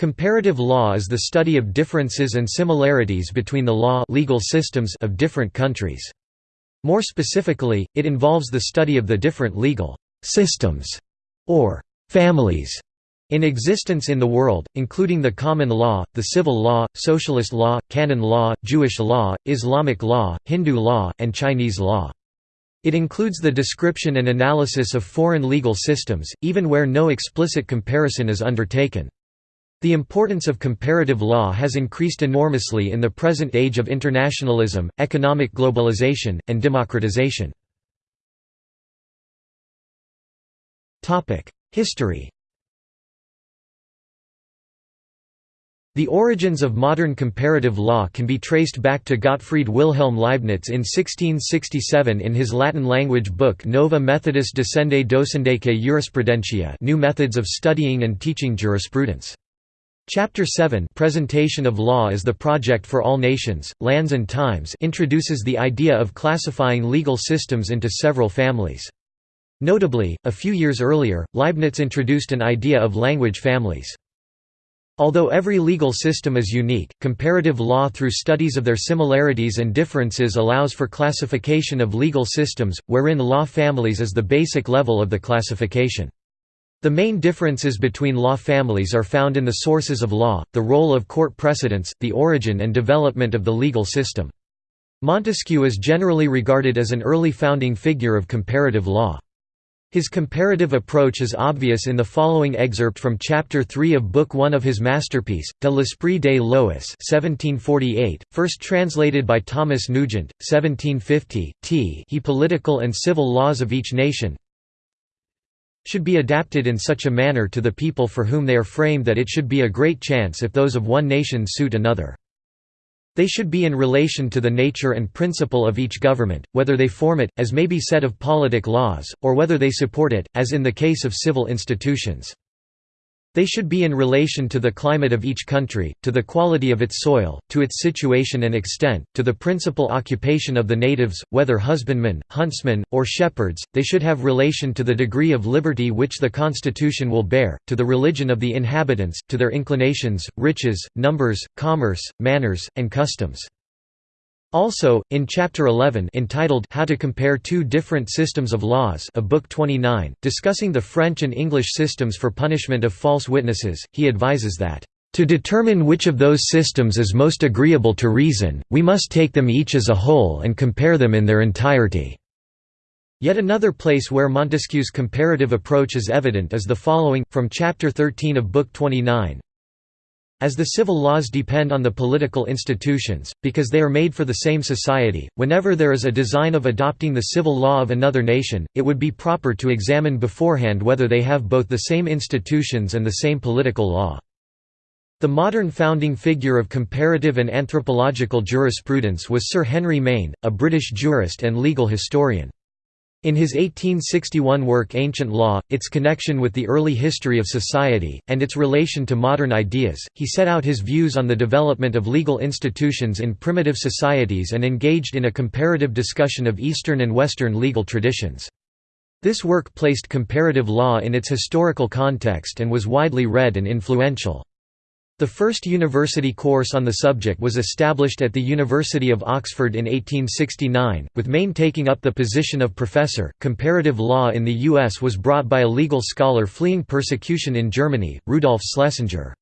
Comparative law is the study of differences and similarities between the law legal systems of different countries. More specifically, it involves the study of the different legal «systems» or «families» in existence in the world, including the common law, the civil law, socialist law, canon law, Jewish law, Islamic law, Hindu law, and Chinese law. It includes the description and analysis of foreign legal systems, even where no explicit comparison is undertaken. The importance of comparative law has increased enormously in the present age of internationalism, economic globalization, and democratization. History The origins of modern comparative law can be traced back to Gottfried Wilhelm Leibniz in 1667 in his Latin-language book Nova Methodus Discendae Docendaeque Jurisprudentiae New Methods of Studying and Teaching Jurisprudence. Chapter 7 Presentation of Law as the Project for All Nations, Lands and Times introduces the idea of classifying legal systems into several families. Notably, a few years earlier, Leibniz introduced an idea of language families. Although every legal system is unique, comparative law through studies of their similarities and differences allows for classification of legal systems, wherein law families is the basic level of the classification. The main differences between law families are found in the sources of law, the role of court precedents, the origin and development of the legal system. Montesquieu is generally regarded as an early founding figure of comparative law. His comparative approach is obvious in the following excerpt from Chapter 3 of Book 1 of his masterpiece, De l'Esprit des Lois 1748, first translated by Thomas Nugent, 1750, t he Political and Civil Laws of Each Nation, should be adapted in such a manner to the people for whom they are framed that it should be a great chance if those of one nation suit another. They should be in relation to the nature and principle of each government, whether they form it, as may be said of politic laws, or whether they support it, as in the case of civil institutions. They should be in relation to the climate of each country, to the quality of its soil, to its situation and extent, to the principal occupation of the natives, whether husbandmen, huntsmen, or shepherds, they should have relation to the degree of liberty which the constitution will bear, to the religion of the inhabitants, to their inclinations, riches, numbers, commerce, manners, and customs. Also, in Chapter 11 entitled How to Compare Two Different Systems of Laws of Book 29, discussing the French and English systems for punishment of false witnesses, he advises that, "...to determine which of those systems is most agreeable to reason, we must take them each as a whole and compare them in their entirety." Yet another place where Montesquieu's comparative approach is evident is the following, from Chapter 13 of Book 29, as the civil laws depend on the political institutions, because they are made for the same society, whenever there is a design of adopting the civil law of another nation, it would be proper to examine beforehand whether they have both the same institutions and the same political law. The modern founding figure of comparative and anthropological jurisprudence was Sir Henry Maine, a British jurist and legal historian. In his 1861 work Ancient Law, its connection with the early history of society, and its relation to modern ideas, he set out his views on the development of legal institutions in primitive societies and engaged in a comparative discussion of Eastern and Western legal traditions. This work placed comparative law in its historical context and was widely read and influential. The first university course on the subject was established at the University of Oxford in 1869, with Maine taking up the position of professor. Comparative law in the U.S. was brought by a legal scholar fleeing persecution in Germany, Rudolf Schlesinger.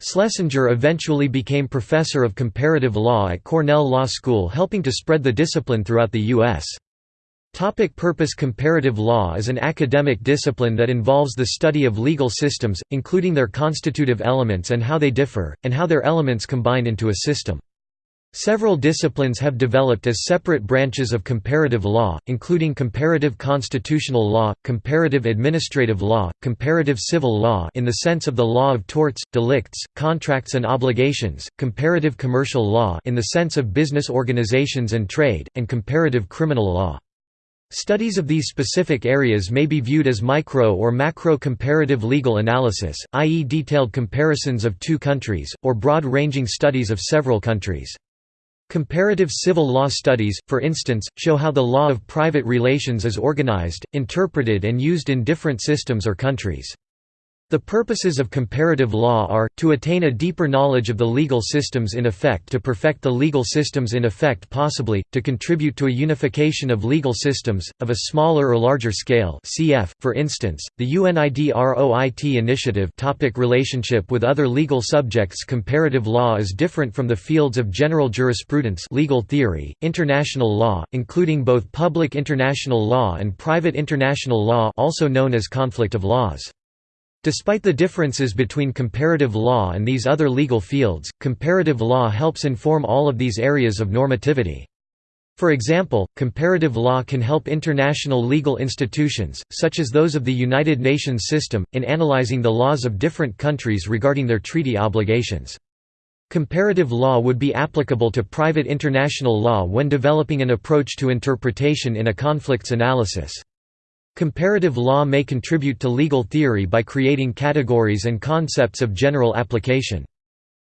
Schlesinger eventually became professor of comparative law at Cornell Law School, helping to spread the discipline throughout the U.S. Topic purpose Comparative law is an academic discipline that involves the study of legal systems, including their constitutive elements and how they differ, and how their elements combine into a system. Several disciplines have developed as separate branches of comparative law, including comparative constitutional law, comparative administrative law, comparative civil law in the sense of the law of torts, delicts, contracts and obligations, comparative commercial law in the sense of business organizations and trade, and comparative criminal law. Studies of these specific areas may be viewed as micro or macro comparative legal analysis, i.e. detailed comparisons of two countries, or broad-ranging studies of several countries. Comparative civil law studies, for instance, show how the law of private relations is organized, interpreted and used in different systems or countries. The purposes of comparative law are, to attain a deeper knowledge of the legal systems in effect to perfect the legal systems in effect possibly, to contribute to a unification of legal systems, of a smaller or larger scale cf. for instance, the UNIDROIT initiative topic Relationship with other legal subjects Comparative law is different from the fields of general jurisprudence legal theory, international law, including both public international law and private international law also known as conflict of laws. Despite the differences between comparative law and these other legal fields, comparative law helps inform all of these areas of normativity. For example, comparative law can help international legal institutions, such as those of the United Nations system, in analyzing the laws of different countries regarding their treaty obligations. Comparative law would be applicable to private international law when developing an approach to interpretation in a conflicts analysis. Comparative law may contribute to legal theory by creating categories and concepts of general application.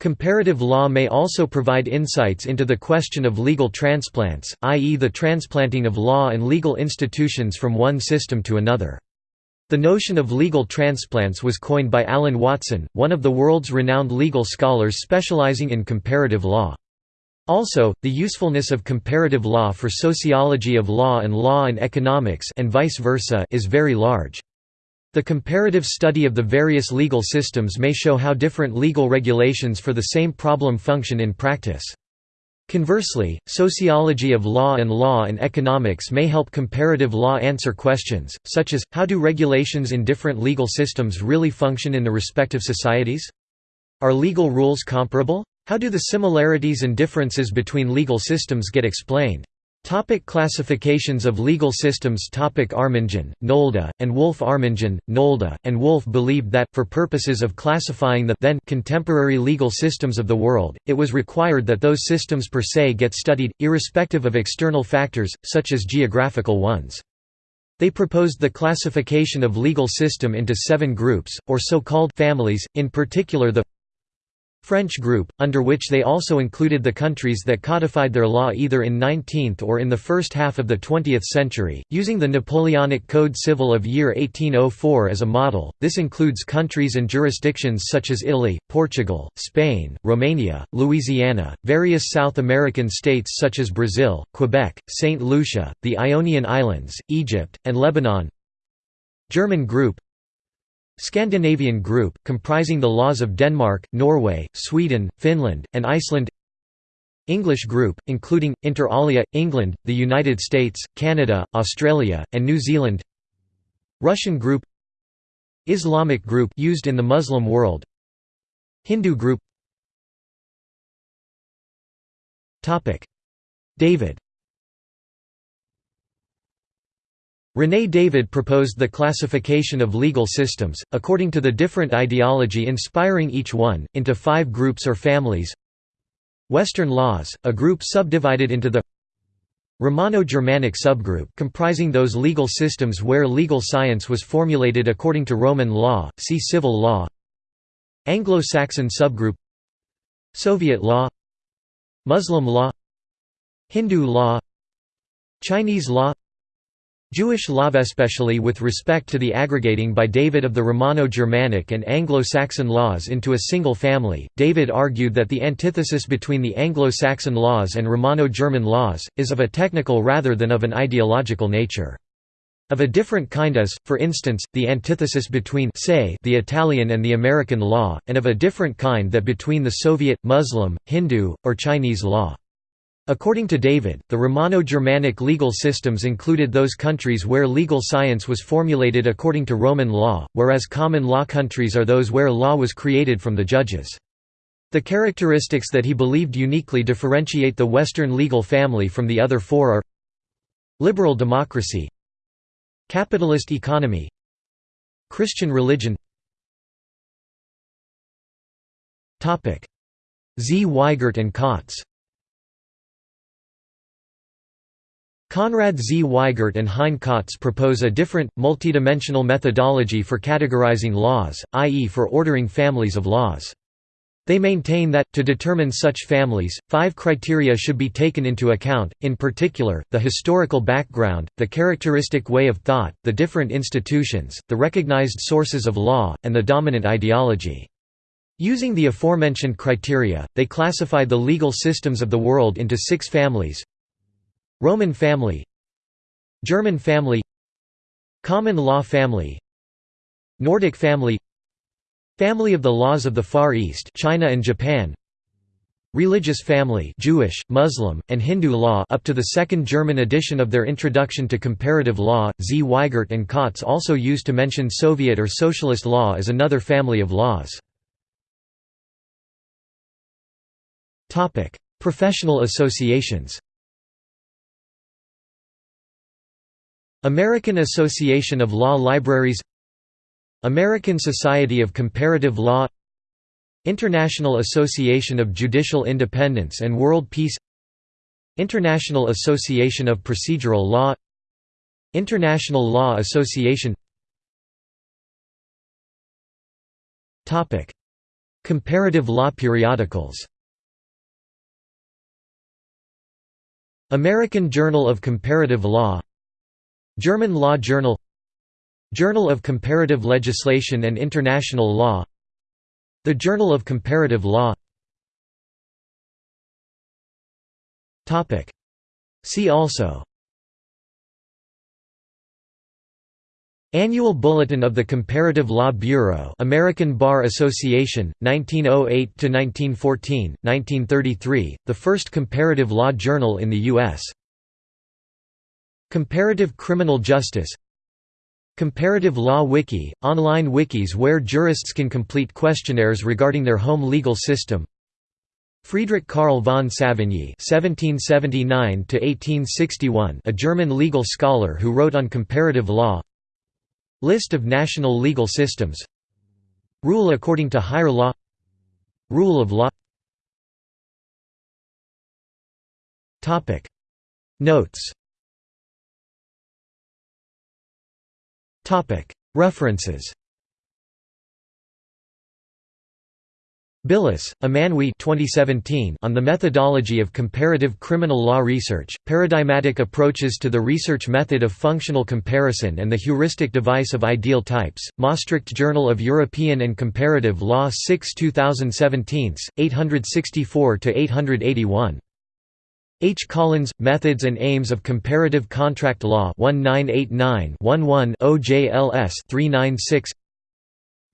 Comparative law may also provide insights into the question of legal transplants, i.e. the transplanting of law and legal institutions from one system to another. The notion of legal transplants was coined by Alan Watson, one of the world's renowned legal scholars specializing in comparative law. Also, the usefulness of comparative law for sociology of law and law and economics and vice versa is very large. The comparative study of the various legal systems may show how different legal regulations for the same problem function in practice. Conversely, sociology of law and law and economics may help comparative law answer questions, such as, how do regulations in different legal systems really function in the respective societies? Are legal rules comparable? How do the similarities and differences between legal systems get explained? Topic classifications of legal systems Topic Arminjon, Nolde, and Wolff Arminjon, Nolde, and Wolff believed that, for purposes of classifying the then contemporary legal systems of the world, it was required that those systems per se get studied, irrespective of external factors, such as geographical ones. They proposed the classification of legal system into seven groups, or so-called families, in particular the French group, under which they also included the countries that codified their law either in 19th or in the first half of the 20th century, using the Napoleonic Code Civil of year 1804 as a model. This includes countries and jurisdictions such as Italy, Portugal, Spain, Romania, Louisiana, various South American states such as Brazil, Quebec, St. Lucia, the Ionian Islands, Egypt, and Lebanon. German group Scandinavian group, comprising the laws of Denmark, Norway, Sweden, Finland, and Iceland. English group, including, inter alia, England, the United States, Canada, Australia, and New Zealand. Russian group. Islamic group used in the Muslim world. Hindu group. David René David proposed the classification of legal systems, according to the different ideology inspiring each one, into five groups or families. Western laws, a group subdivided into the Romano-Germanic subgroup comprising those legal systems where legal science was formulated according to Roman law, see civil law. Anglo-Saxon subgroup Soviet law Muslim law Hindu law Chinese law Jewish law especially with respect to the aggregating by David of the Romano-Germanic and Anglo-Saxon laws into a single family, David argued that the antithesis between the Anglo-Saxon laws and Romano-German laws, is of a technical rather than of an ideological nature. Of a different kind as, for instance, the antithesis between say, the Italian and the American law, and of a different kind that between the Soviet, Muslim, Hindu, or Chinese law. According to David, the Romano-Germanic legal systems included those countries where legal science was formulated according to Roman law, whereas common law countries are those where law was created from the judges. The characteristics that he believed uniquely differentiate the Western legal family from the other four are Liberal democracy Capitalist economy Christian religion Zweigert and Kötz Z. Weigert and Hein Kötz propose a different, multidimensional methodology for categorizing laws, i.e. for ordering families of laws. They maintain that, to determine such families, five criteria should be taken into account, in particular, the historical background, the characteristic way of thought, the different institutions, the recognized sources of law, and the dominant ideology. Using the aforementioned criteria, they classified the legal systems of the world into six families Roman family German family Common law family Nordic family Family of the laws of the Far East China and Japan Religious family Jewish, Muslim, and Hindu law up to the second German edition of their Introduction to Comparative Law, Zweigert and Kötz also used to mention Soviet or Socialist law as another family of laws. Professional associations American Association of Law Libraries American Society of Comparative Law International Association of Judicial Independence and World Peace International Association of Procedural Law International Law Association. Comparative law periodicals. American Journal of Comparative Law German Law Journal Journal of Comparative Legislation and International Law The Journal of Comparative Law. See also. Annual Bulletin of the Comparative Law Bureau American Bar Association, 1908–1914, 1933, the first comparative law journal in the U.S. Comparative Criminal Justice Comparative Law Wiki – online wikis where jurists can complete questionnaires regarding their home legal system Friedrich Karl von Savigny (1779–1861), a German legal scholar who wrote on comparative law. List of national legal systems. Rule according to higher law. Rule of law. Notes References Billis, Emmanouil 2017 on the methodology of comparative criminal law research, paradigmatic approaches to the research method of functional comparison and the heuristic device of ideal types, Maastricht Journal of European and Comparative Law 6 2017, 864–881. H. Collins, Methods and Aims of Comparative Contract Law 1989-11 OJLS 396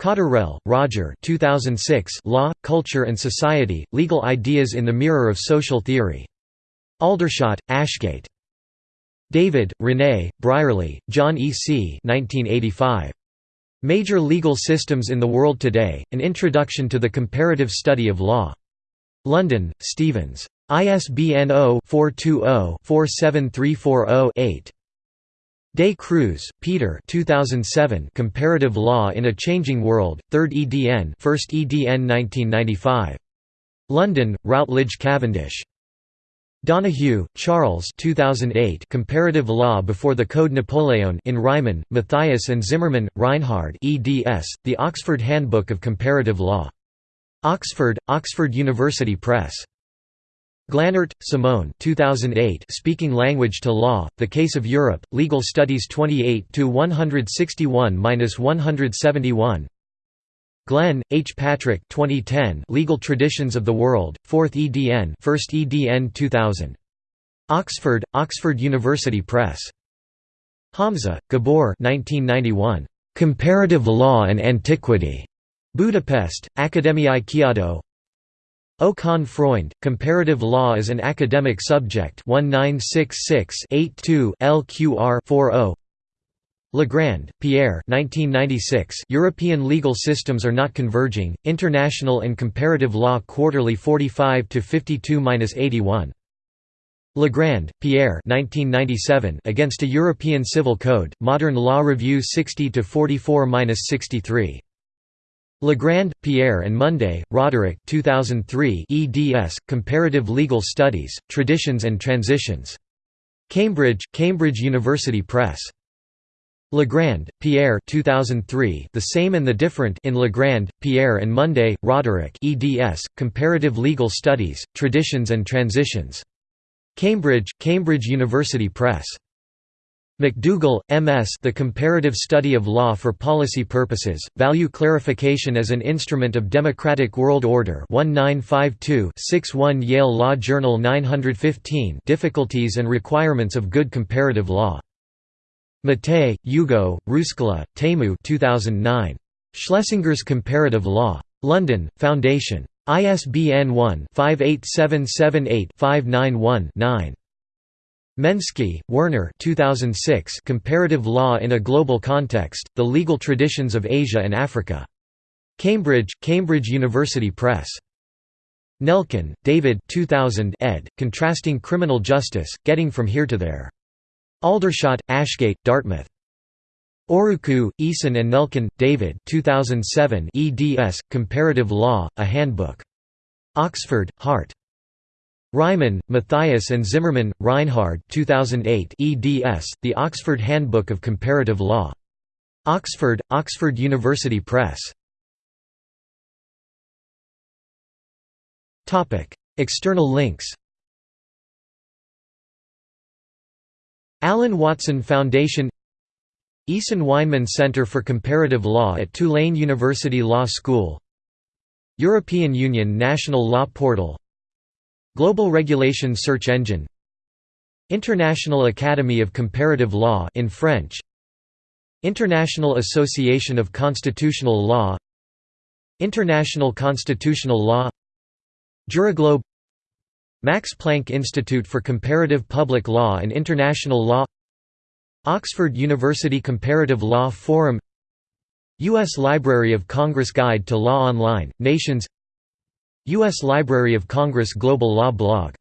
Cotterrell, Roger 2006 Law, Culture and Society, Legal Ideas in the Mirror of Social Theory. Aldershot, Ashgate. David, René, Brierley, John E. C. 1985. Major Legal Systems in the World Today, An Introduction to the Comparative Study of Law. London, Stevens. ISBN 0-420-47340-8. De Cruz, Peter 2007 Comparative Law in a Changing World, 3rd EDN 1st EDN 1995. London, Routledge Cavendish. Donahue, Charles 2008 Comparative Law Before the Code Napoleon in Reimann, Matthias and Zimmermann, Reinhard eds, The Oxford Handbook of Comparative Law. Oxford, Oxford University Press. Glanert, Simone 2008 Speaking Language to Law, The Case of Europe, Legal Studies 28–161–171 Glenn, H. Patrick 2010 Legal Traditions of the World, 4th EDN 1st EDN 2000. Oxford, Oxford University Press. Hamza, Gabor 1991. Comparative Law and Antiquity. Budapest, Akadémiai Kiadó O. Kahn-Freund, Comparative Law as an Academic Subject. 1966-82 LQR 40 Legrand, Pierre 1996 European Legal Systems Are Not Converging, International and Comparative Law Quarterly 45–52–81. Legrand, Pierre 1997 Against a European Civil Code, Modern Law Review 60–44–63. Legrand, Pierre and Munday, Roderick 2003 eds, Comparative Legal Studies, Traditions and Transitions. Cambridge, Cambridge University Press. Legrand, Pierre 2003 The Same and the Different in Legrand, Pierre and Munday, Roderick eds, Comparative Legal Studies, Traditions and Transitions. Cambridge, Cambridge University Press. McDougal, M.S. The Comparative Study of Law for Policy Purposes, Value Clarification as an Instrument of Democratic World Order 1952-61 Yale Law Journal 915 Difficulties and Requirements of Good Comparative Law. Mattei, Ugo, Ruskola, Teemu 2009. Schlesinger's Comparative Law. London, Foundation. ISBN 1-58778-591-9. Menski, Werner 2006 Comparative Law in a Global Context, The Legal Traditions of Asia and Africa. Cambridge, Cambridge University Press. Nelken, David 2000 ed., Contrasting Criminal Justice, Getting From Here to There. Aldershot, Ashgate, Dartmouth. Örücü, Esin and Nelken, David 2007 eds, Comparative Law, A Handbook. Oxford, Hart. Reimann, Matthias and Zimmermann, Reinhard 2008 eds, The Oxford Handbook of Comparative Law. Oxford, Oxford University Press. External links Alan Watson Foundation Eason Weinmann Center for Comparative Law at Tulane University Law School European Union National Law Portal Global Regulation Search Engine. International Academy of Comparative Law in French. International Association of Constitutional Law. International Constitutional Law. JuriGlobe. Max Planck Institute for Comparative Public Law and International Law. Oxford University Comparative Law Forum. U.S. Library of Congress Guide to Law Online, Nations U.S. Library of Congress Global Law Blog